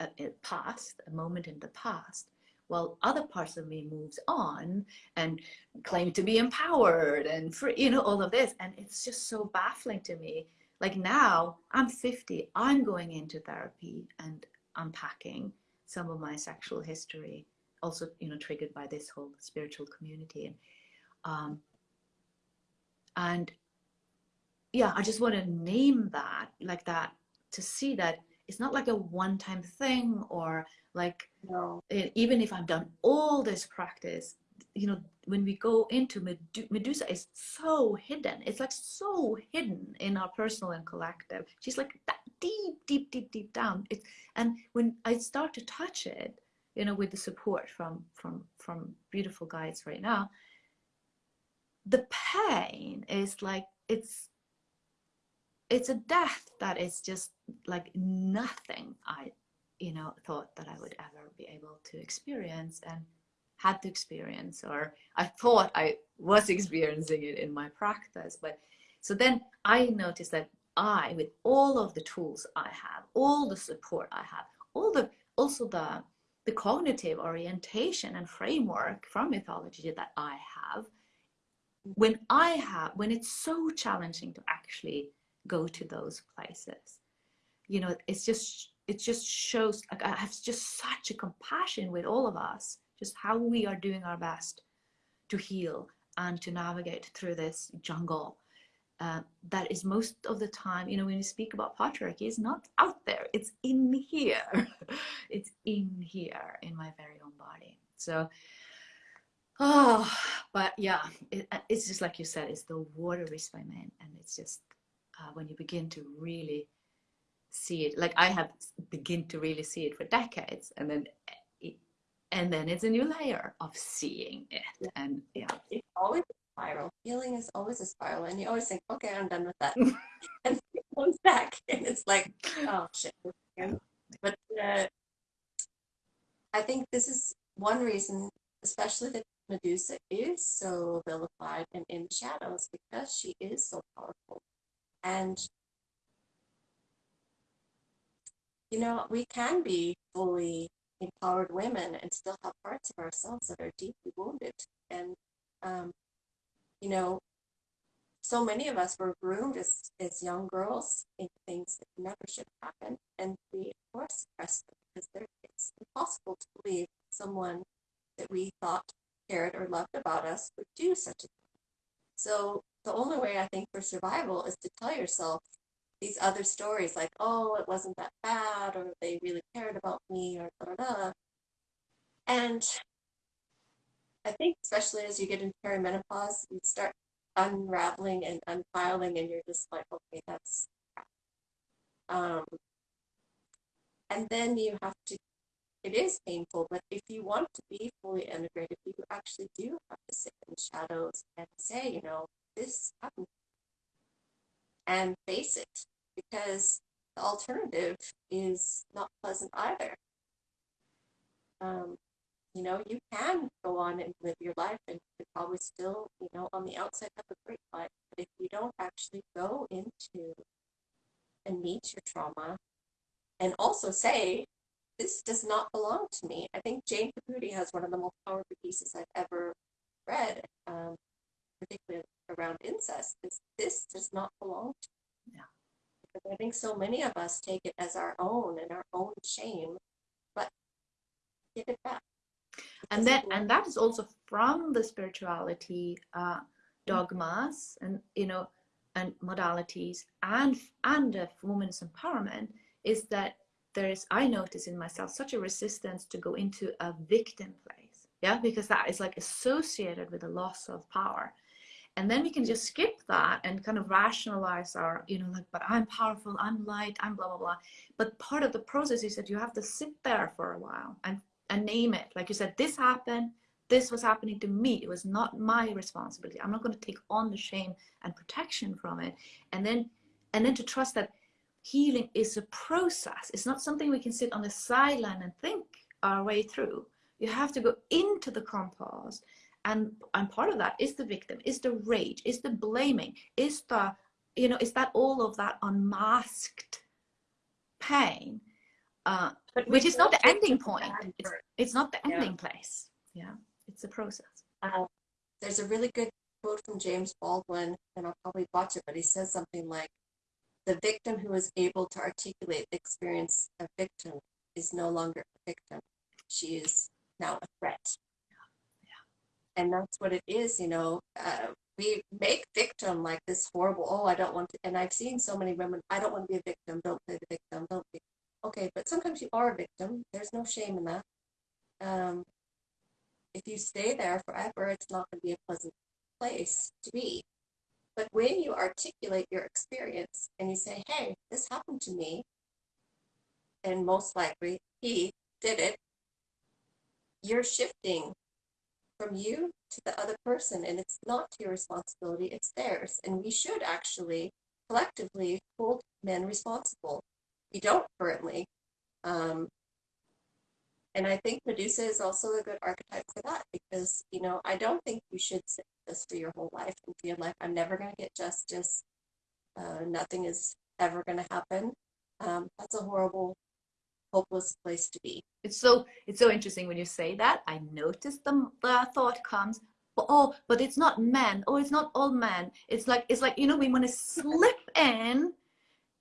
a, a past a moment in the past while other parts of me moves on and claim to be empowered and free you know all of this. And it's just so baffling to me. Like now i'm 50 i'm going into therapy and unpacking some of my sexual history, also you know triggered by this whole spiritual community, and um, and yeah, I just want to name that like that to see that it's not like a one-time thing or like No. e- even if I've done all this practice, you know, when we go into Medu- Medusa is so hidden. It's like so hidden in our personal and collective. She's like that deep, deep, deep, deep down. It's and when I start to touch it, you know, with the support from from from beautiful guides right now, the pain is like it's it's a death that is just like nothing I you know thought that I would ever be able to experience and had to experience or I thought I was experiencing it in my practice but so then I noticed that I with all of the tools I have all the support I have all the also the the cognitive orientation and framework from mythology that I have when I have when it's so challenging to actually go to those places you know it's just it just shows like i have just such a compassion with all of us just how we are doing our best to heal and to navigate through this jungle uh, that is most of the time you know when you speak about patriarchy it's not out there. It's in here. It's in here in my very own body. So oh but yeah it, it's just like you said it's the water is by men and it's just uh, when you begin to really see it like i have begin to really see it for decades and then and then it's a new layer of seeing it Yeah. and yeah It's always a spiral. Healing is always a spiral. And you always think, okay, I'm done with that. and it comes back. And it's like, oh shit. But uh, I think this is one reason, especially that Medusa is so vilified and in the shadows because she is so powerful. And you know, we can be fully empowered women and still have parts of ourselves that are deeply wounded. And, um, you know, so many of us were groomed as, as young girls in things that never should happen. And we, of course, suppress them because it's impossible to believe someone that we thought cared or loved about us would do such a thing. So the only way I think for survival is to tell yourself these other stories like, oh, it wasn't that bad, or they really cared about me, or da da da. And I think, especially as you get into perimenopause, you start unraveling and unpiling, and you're just like, okay, that's. Um, and then you have to, it is painful, but if you want to be fully integrated, you actually do have to sit in shadows and say, you know, this happened and face it because the alternative is not pleasant either. Um, you know, you can go on and live your life and you probably still, you know, on the outside have a great life. But if you don't actually go into and meet your trauma and also say, this does not belong to me. I think Jane Caputi has one of the most powerful pieces I've ever read, um, particularly around incest, is this does not belong to Yeah. I think so many of us take it as our own and our own shame, but give it back. And that and that is also from the spirituality uh, dogmas and you know and modalities and and of women's empowerment is that there is i notice in myself such a resistance to go into a victim place yeah because that is like associated with a loss of power and then we can just skip that and kind of rationalize our you know like but i'm powerful i'm light i'm blah blah blah. But part of the process is that you have to sit there for a while and and name it. Like you said this happened. This was happening to me. It was not my responsibility. I'm not going to take on the shame and protection from it. And then and then to trust that healing is a process. It's not something we can sit on the sideline and think our way through. You have to go into the compost and and part of that is the victim is the rage is the blaming is the you know is that all of that unmasked pain uh, But which is not the ending point. it's, it's not the Yeah. ending place. Yeah it's a process. Um, there's a really good quote from James Baldwin, and I'll probably botch it, but he says something like, "The victim who is able to articulate the experience of victim is no longer a victim; she is now a threat." And that's what it is, you know. Uh, we make victim like this horrible. Oh, I don't want to. And I've seen so many women. I don't want to be a victim. Don't play the victim. Don't be. okay, but sometimes you are a victim. There's no shame in that. Um, if you stay there forever, it's not going to be a pleasant place to be. But when you articulate your experience and you say, hey, this happened to me, and most likely he did it, you're shifting from you to the other person, and it's not your responsibility, it's theirs. And we should actually collectively hold men responsible. We don't currently. Um, and I think Medusa is also a good archetype for that because, you know, I don't think you should sit this for your whole life and feel like I'm never going to get justice. Uh, nothing is ever going to happen. Um, that's a horrible, hopeless place to be. It's so it's so interesting when you say that. I notice the, the thought comes, oh, but it's not men. Oh, it's not all men. It's like it's like you know we want to slip in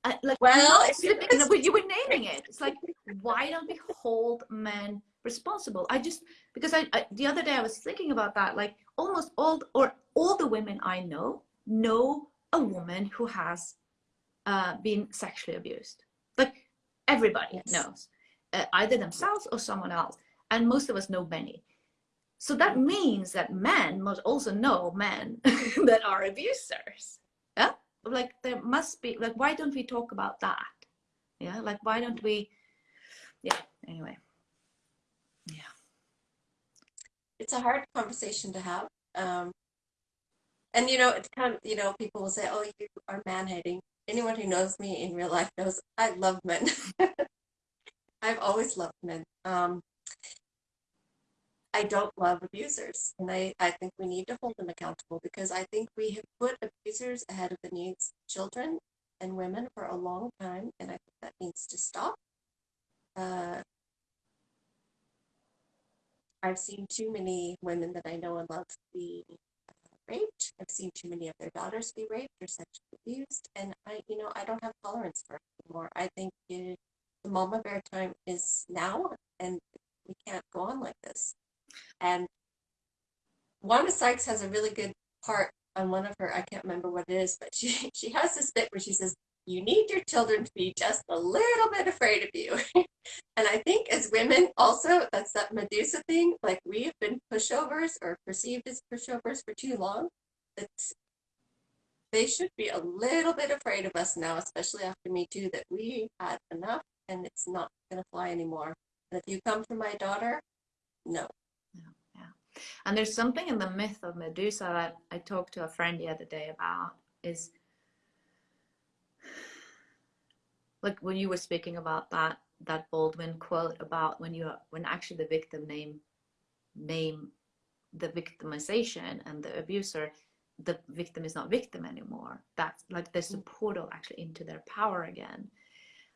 uh, like well, you, you were naming it. It's like why don't we hold men responsible? I just because I, I, the other day I was thinking about that. Like almost all or all the women I know know a woman who has uh, been sexually abused. Everybody yes. knows, uh, either themselves or someone else, and most of us know many. So that means that men must also know men that are abusers. Yeah like there must be like why don't we talk about that yeah like why don't we yeah anyway yeah it's a hard conversation to have um and you know it's kind of you know people will say oh you are man hating anyone who knows me in real life knows i love men i've always loved men um I don't love abusers. And I, I think we need to hold them accountable because I think we have put abusers ahead of the needs of children and women for a long time. And I think that needs to stop. Uh, I've seen too many women that I know and love be raped. I've seen too many of their daughters be raped or sexually abused. And I, you know, I don't have tolerance for it anymore. I think it, the mama bear time is now and we can't go on like this. And Wanda Sykes has a really good part on one of her, I can't remember what it is, but she, she has this bit where she says, you need your children to be just a little bit afraid of you. and I think as women also, that's that Medusa thing, like we've been pushovers or perceived as pushovers for too long. It's, they should be a little bit afraid of us now, especially after Me Too, that we had enough and it's not going to fly anymore. And if you come for my daughter, no, and there's something in the myth of Medusa that I talked to a friend the other day about is like when you were speaking about that that Baldwin quote about when you when actually the victim name name the victimization and the abuser the victim is not victim anymore. That's like there's mm. a portal actually into their power again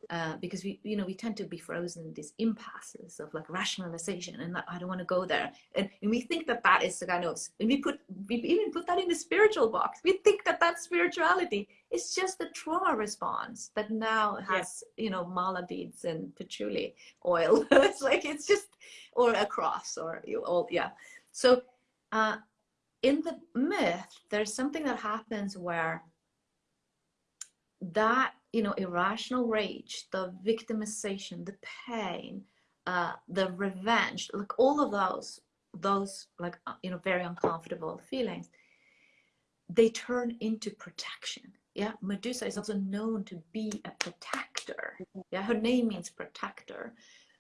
uh, because we you know we tend to be frozen in these impasses of like rationalization and I don't want to go there. And, and we think that that is the kind of and we put we even put that in the spiritual box. We think that that spirituality. Is just the trauma response that now has yeah. you know mala beads and patchouli oil. It's like it's just or a cross or you all yeah. So uh in the myth there's something that happens where that you know irrational rage the victimization the pain uh, the revenge like all of those those like uh, you know very uncomfortable feelings they turn into protection. Yeah? Medusa is also known to be a protector. Yeah? Her name means protector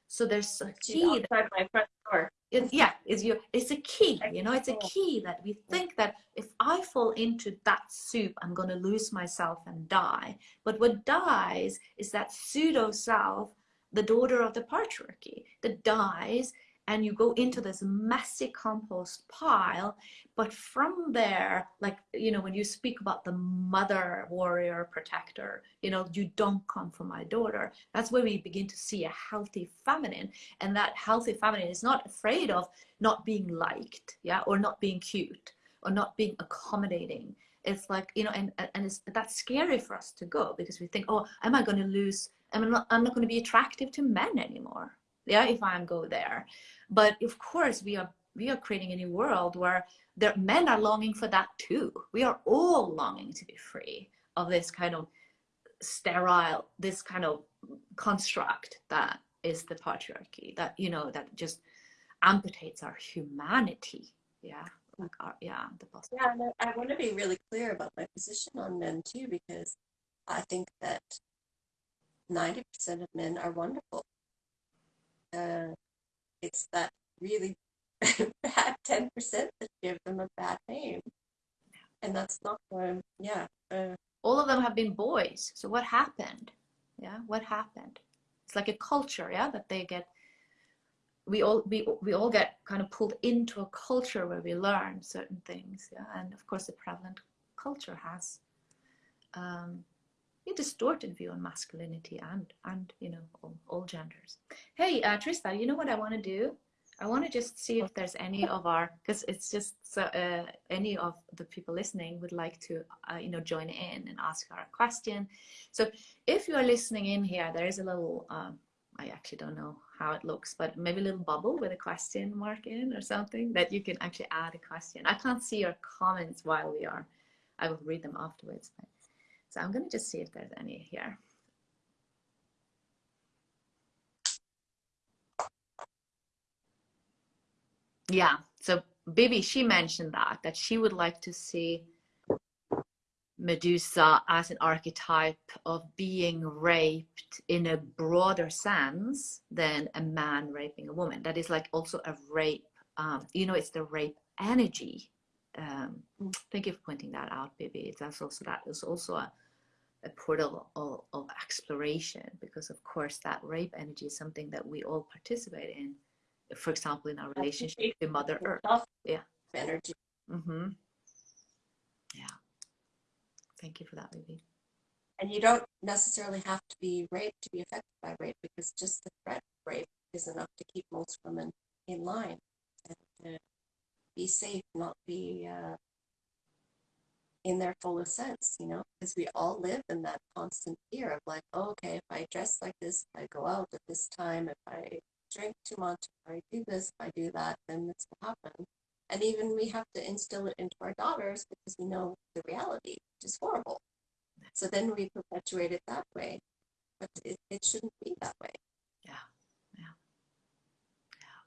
so there's a key that, my front door. it, yeah is your it's a key you know it's a key that we think that if i fall into that soup i'm going to lose myself and die. But what dies is that pseudo self the daughter of the patriarchy that dies and you go into this messy compost pile but from there like you know when you speak about the mother warrior protector you know you don't come from my daughter that's where we begin to see a healthy feminine and that healthy feminine is not afraid of not being liked yeah or not being cute or not being accommodating. It's like you know and and it's that's scary for us to go because we think oh am i going to lose i'm not i'm not going to be attractive to men anymore? Yeah if i'm go there but of course, we are we are creating a new world where there, men are longing for that too. We are all longing to be free of this kind of sterile this kind of construct that is the patriarchy that you know that just amputates our humanity yeah like our yeah the possible Yeah, and I, I want to be really clear about my position on men too, because I think that 90% of men are wonderful. Uh, it's that really bad 10% that give them a bad name. And that's not what, yeah. Uh, all of them have been boys so what happened yeah what happened it's like a culture yeah that they get we all we, we all get kind of pulled into a culture where we learn certain things yeah and of course the prevalent culture has um, distorted view on masculinity and and you know all, all genders. Hey uh, trista you know what i want to do? I want to just see if there's any of our because it's just so uh, any of the people listening would like to uh, you know join in and ask our question. So if you are listening in here there is a little um, i actually don't know how it looks but maybe a little bubble with a question mark in or something that you can actually add a question. I can't see your comments while we are i will read them afterwards but, so i'm going to just see if there's any here yeah so Bibi, she mentioned that that she would like to see Medusa as an archetype of being raped in a broader sense than a man raping a woman. That is like also a rape. Um, you know, it's the rape energy. Um, thank you for pointing that out, Bibi. That's also that is also a, a portal of, of exploration because, of course, that rape energy is something that we all participate in for example, in our relationship with Mother Earth. Yeah. Energy. Mm-hmm. Yeah. Thank you for that, Bibi. And you don't necessarily have to be raped to be affected by rape because just the threat of rape is enough to keep most women in line and uh, be safe, not be uh, in their fullest sense, you know, because we all live in that constant fear of like, oh, okay, if I dress like this, if I go out at this time, if I drink too much, if I do this, if I do that, then this will happen. And even we have to instill it into our daughters because we know the reality, which is horrible. So then we perpetuate it that way. But it, it shouldn't be that way. Yeah. Yeah. Yeah.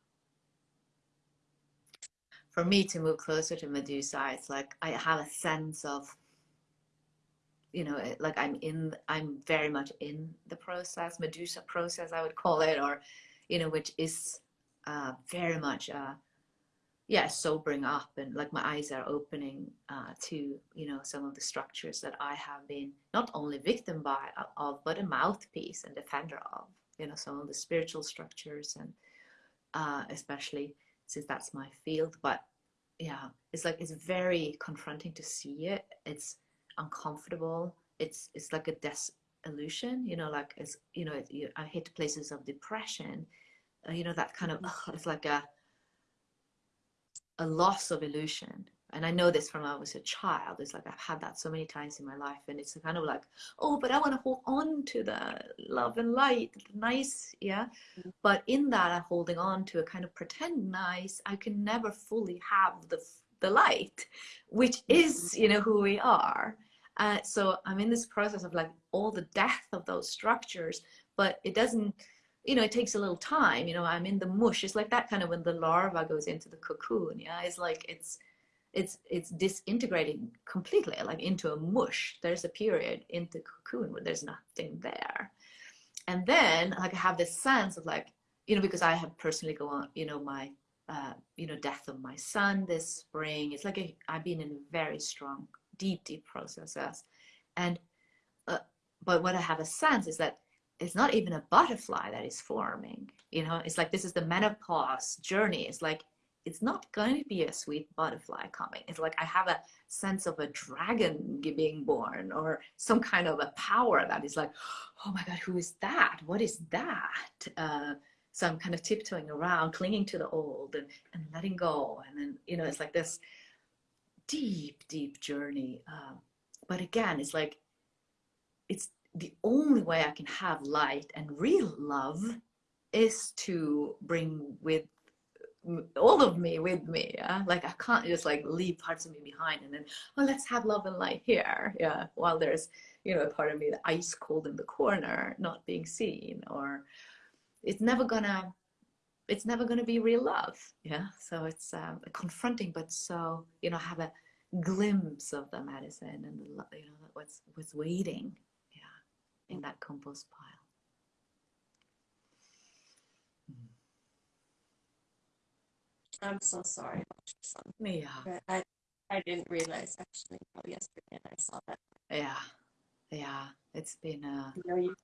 For me to move closer to Medusa, it's like I have a sense of you know like i'm in i'm very much in the process medusa process i would call it or you know, which is uh, very much, uh, yeah, sobering up and like my eyes are opening uh, to, you know, some of the structures that I have been not only victim by uh, of, but a mouthpiece and defender of, you know, some of the spiritual structures and uh, especially since that's my field. But yeah, it's like, it's very confronting to see it. It's uncomfortable. It's, it's like a disillusion, you know, like it's, you know, it, I hit places of depression uh, you know that kind of ugh, it's like a a loss of illusion and I know this from when I was a child. It's like I've had that so many times in my life, and it's kind of like, oh, but I want to hold on to the love and light, nice, yeah. Mm-hmm. But in that, I'm holding on to a kind of pretend nice. I can never fully have the the light, which is, you know, who we are. Uh, so I'm in this process of like all the death of those structures, but it doesn't you know, it takes a little time. You know, I'm in the mush. It's like that kind of when the larva goes into the cocoon. Yeah, it's like it's it's it's disintegrating completely, like into a mush. There's a period in the cocoon where there's nothing there, and then like I have this sense of like you know because I have personally gone on you know my uh, you know death of my son this spring. It's like i have been in a very strong, deep, deep processes, and uh, but what I have a sense is that it's not even a butterfly that is forming you know it's like this is the menopause journey it's like it's not going to be a sweet butterfly coming. It's like i have a sense of a dragon being born or some kind of a power that is like oh my god who is that? What is that? Uh, so i'm kind of tiptoeing around clinging to the old and, and letting go. And then you know it's like this deep deep journey um, but again it's like it's the only way I can have light and real love is to bring with all of me with me yeah? Like i can't just like leave parts of me behind and then oh let's have love and light here yeah? While there's you know a part of me that ice cold in the corner not being seen or it's never gonna it's never gonna be real love yeah? So it's um, confronting but so you know have a glimpse of the medicine and the you know what's what's waiting yeah in that compost pile I'm so sorry about your son. yeah But I I didn't realize actually until yesterday and I saw that. yeah yeah it's been uh You know, you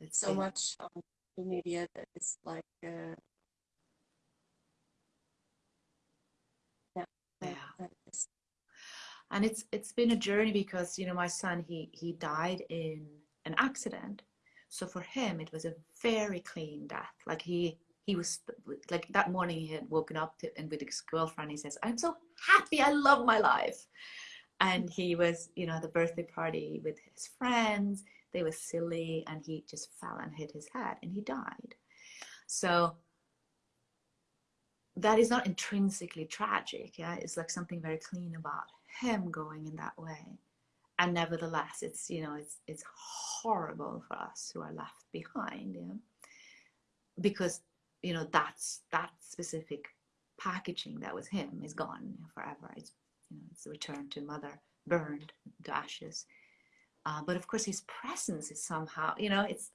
it's so been, much on the media that is like uh yeah. Yeah. I and it's it's been a journey because you know my son he he died in an accident so for him it was a very clean death like he he was like that morning he had woken up to, and with his girlfriend he says i'm so happy i love my life. And he was you know at the birthday party with his friends they were silly and he just fell and hit his head and he died. So that is not intrinsically tragic yeah? It's like something very clean about him going in that way. And nevertheless it's you know it's it's horrible for us who are left behind yeah? Because you know that's that specific packaging that was him is gone forever. It's you know it's returned to mother burned to ashes. Uh, but of course his presence is somehow you know it's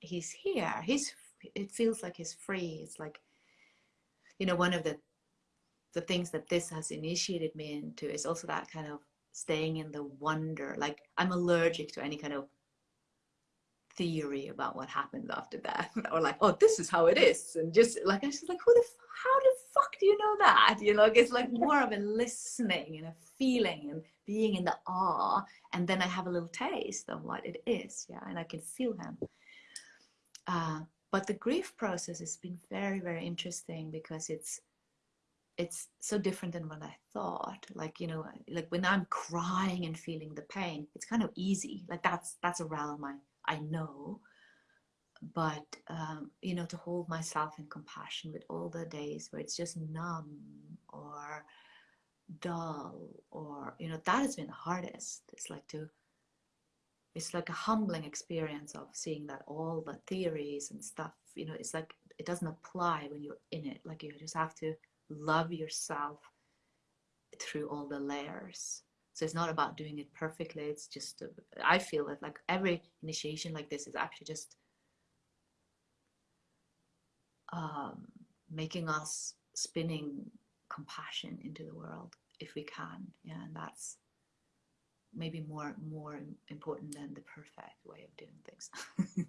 he's here. He's it feels like he's free. It's like you know one of the the things that this has initiated me into is also that kind of staying in the wonder. Like i'm allergic to any kind of theory about what happens after death or like oh this is how it is. And just like i was like who the how the fuck do you know that? You know it's like more of a listening and a feeling and being in the awe and then i have a little taste of what it is. Yeah and i can feel him. Uh, but the grief process has been very very interesting because it's it's so different than what I thought. Like, you know, like when I'm crying and feeling the pain, it's kind of easy. Like that's that's a realm I, I know. But um, you know, to hold myself in compassion with all the days where it's just numb or dull or you know, that has been the hardest. It's like to it's like a humbling experience of seeing that all the theories and stuff, you know, it's like it doesn't apply when you're in it. Like you just have to love yourself through all the layers so it's not about doing it perfectly. It's just i feel that like every initiation like this is actually just um, making us spinning compassion into the world if we can. Yeah and that's maybe more more important than the perfect way of doing things.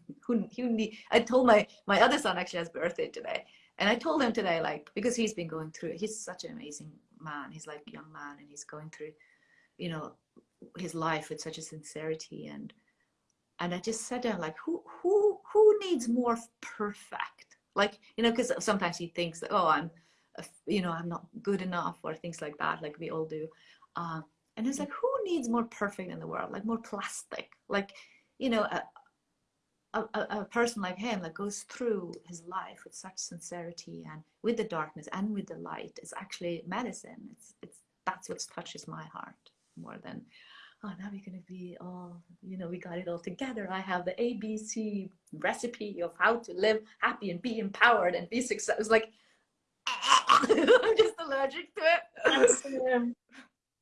Who, who need, i told my my other son actually has birthday today. And I told him today, like, because he's been going through, he's such an amazing man. He's like young man and he's going through, you know, his life with such a sincerity. And, and I just said to him, like, who, who, who needs more perfect? Like, you know, because sometimes he thinks that, oh, I'm, you know, I'm not good enough or things like that, like we all do. Uh, and it's like, who needs more perfect in the world? Like more plastic, like, you know, a, a, a, person like him that goes through his life with such sincerity and with the darkness and with the light is actually medicine. It's it's that's what touches my heart more than oh now we're gonna be all you know we got it all together. I have the ABC recipe of how to live happy and be empowered and be successful. Like I'm just allergic to it. That's,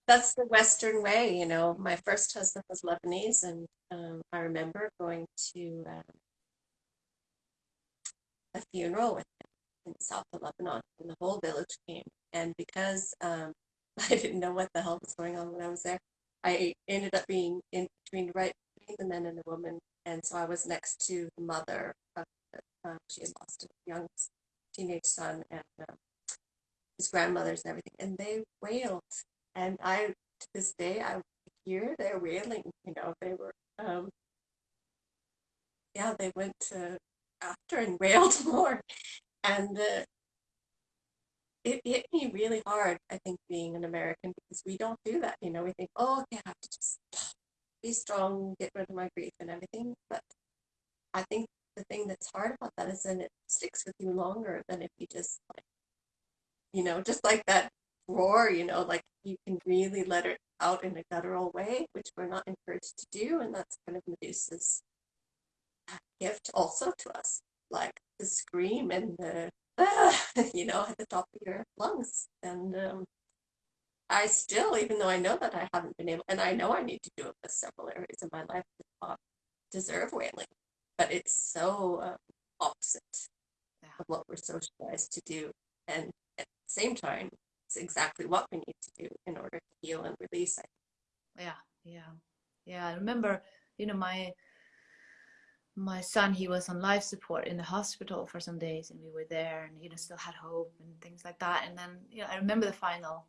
that's the Western way, you know. My first husband was Lebanese, and um, I remember going to um, a funeral with him in south of Lebanon, and the whole village came. And because um, I didn't know what the hell was going on when I was there, I ended up being in between, right between the men and the women, and so I was next to the mother of the, um, she had lost a young teenage son and um, his grandmothers and everything, and they wailed and I to this day I hear their wailing. You know, they were um, yeah, they went to after and wailed more, and uh, it hit me really hard. I think being an American because we don't do that. You know, we think, oh, okay, I have to just be strong, get rid of my grief and everything. But I think the thing that's hard about that is then it sticks with you longer than if you just like you know, just like that roar, you know, like you can really let it out in a guttural way, which we're not encouraged to do. And that's kind of Medusa's gift also to us, like the scream and the, ah, you know, at the top of your lungs. And um, I still, even though I know that I haven't been able, and I know I need to do it with several areas of my life that not deserve wailing, but it's so um, opposite Yeah. of what we're socialized to do. And at the same time, it's exactly what we need to do in order to heal and release. it. yeah yeah yeah i remember you know my my son he was on life support in the hospital for some days and we were there and you know still had hope and things like that. And then you know i remember the final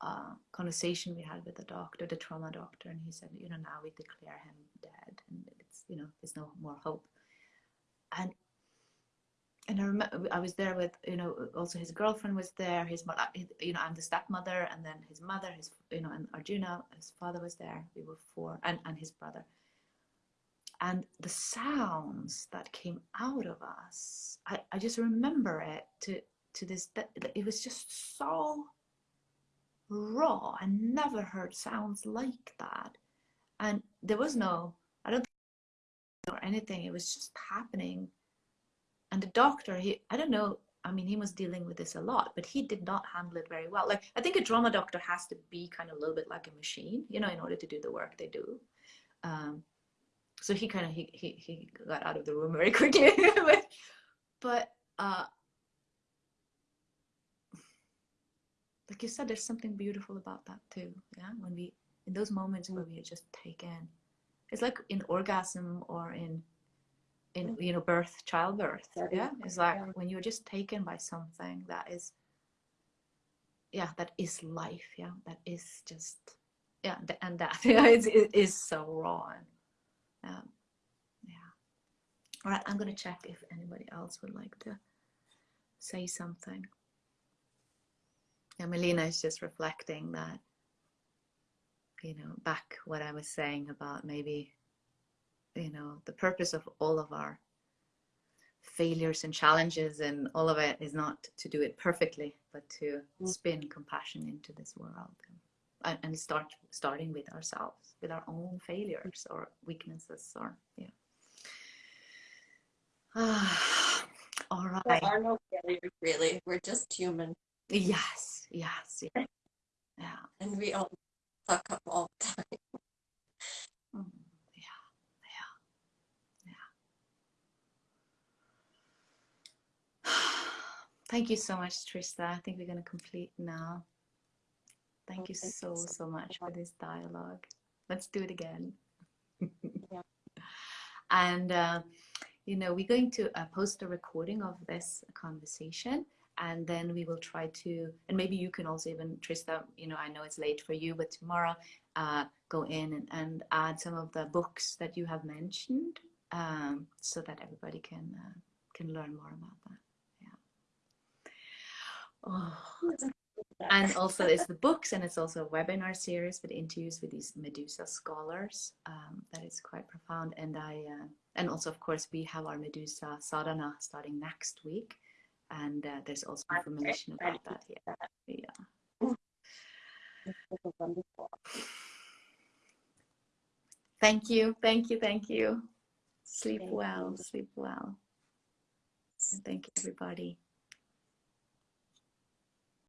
uh, conversation we had with the doctor the trauma doctor and he said you know now we declare him dead and it's you know there's no more hope. And and I remember I was there with you know also his girlfriend was there his mother you know I'm the stepmother and then his mother his you know and Arjuna his father was there. We were four and and his brother and the sounds that came out of us I, I just remember it to to this that it was just so raw. I never heard sounds like that. And there was no I don't or anything. It was just happening. And the doctor he i don't know i mean he was dealing with this a lot but he did not handle it very well. Like i think a trauma doctor has to be kind of a little bit like a machine you know in order to do the work they do. Um, so he kind of he, he he got out of the room very quickly but, but uh like you said there's something beautiful about that too yeah when we in those moments where we are just taken it's like in orgasm or in in you know birth childbirth Yeah. yeah it's like Yeah. when you're just taken by something that is yeah that is life yeah that is just yeah and that yeah it's, it is so raw and um, yeah. All right i'm gonna check if anybody else would like to say something. Yeah melina is just reflecting that you know back what i was saying about maybe you know the purpose of all of our failures and challenges and all of it is not to do it perfectly but to Mm. spin compassion into this world. and, and start starting with ourselves with our own failures or weaknesses or yeah ah, all There are no failures, really. We're just human, yes yes yeah, yeah. and we all fuck up all the time. Mm, yeah, yeah, yeah. Thank you so much, Trista. I think we're going to complete now. Thank you so, so so much for this dialogue. Let's do it again. Yeah. And, uh, you know, we're going to uh, post a recording of this conversation and then we will try to, and maybe you can also even, Trista, you know, I know it's late for you, but tomorrow uh, go in and, and add some of the books that you have mentioned um, so that everybody can uh, can learn more about that. Yeah. Oh, and also it's the books and it's also a webinar series with interviews with these Medusa scholars um, that is quite profound. And I uh, and also of course we have our Medusa sadhana starting next week, and uh, there's also information about that here. Yeah. This is wonderful. Thank you, thank you, thank you. Sleep Thank well, you. sleep well. And thank you, everybody.